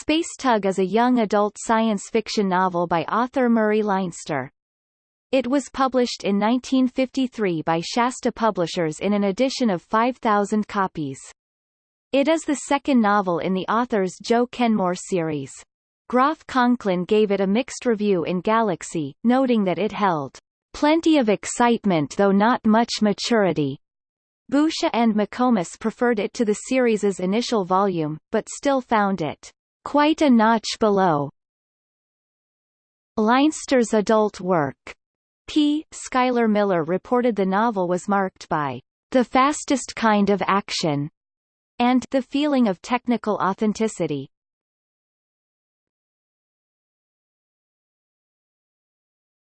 Space Tug is a young adult science fiction novel by author Murray Leinster. It was published in 1953 by Shasta Publishers in an edition of 5,000 copies. It is the second novel in the author's Joe Kenmore series. Groff Conklin gave it a mixed review in Galaxy, noting that it held plenty of excitement though not much maturity. Boucher and McComas preferred it to the series's initial volume, but still found it quite a notch below. Leinster's adult work. P. Schuyler Miller reported the novel was marked by the fastest kind of action and the feeling of technical authenticity.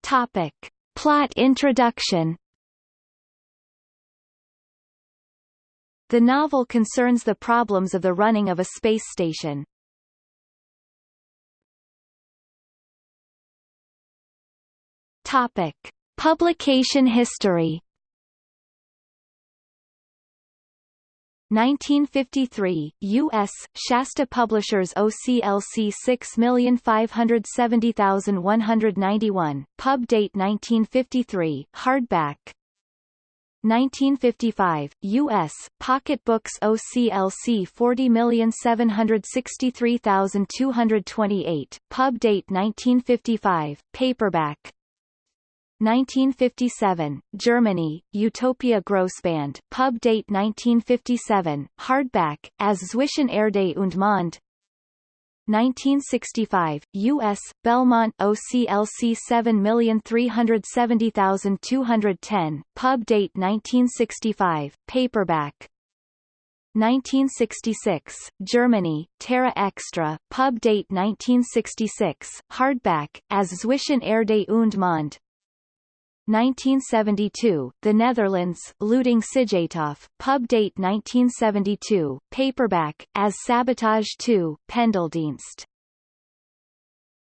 Topic. Plot introduction The novel concerns the problems of the running of a space station. Topic: Publication history. 1953, U.S., Shasta Publishers OCLC 6570191, pub date 1953, hardback. 1955, U.S., Pocket Books OCLC 40763228, pub date 1955, paperback 1957, Germany, Utopia Grossband, pub date 1957, hardback, as Zwischen Erde und Mond 1965, U.S., Belmont OCLC 7370210, pub date 1965, paperback 1966, Germany, Terra Extra, pub date 1966, hardback, as Zwischen Erde und Mond 1972, The Netherlands, Luitingh-Sijthoff, pub date 1972, paperback, as Sabotage 2, Pendeldienst.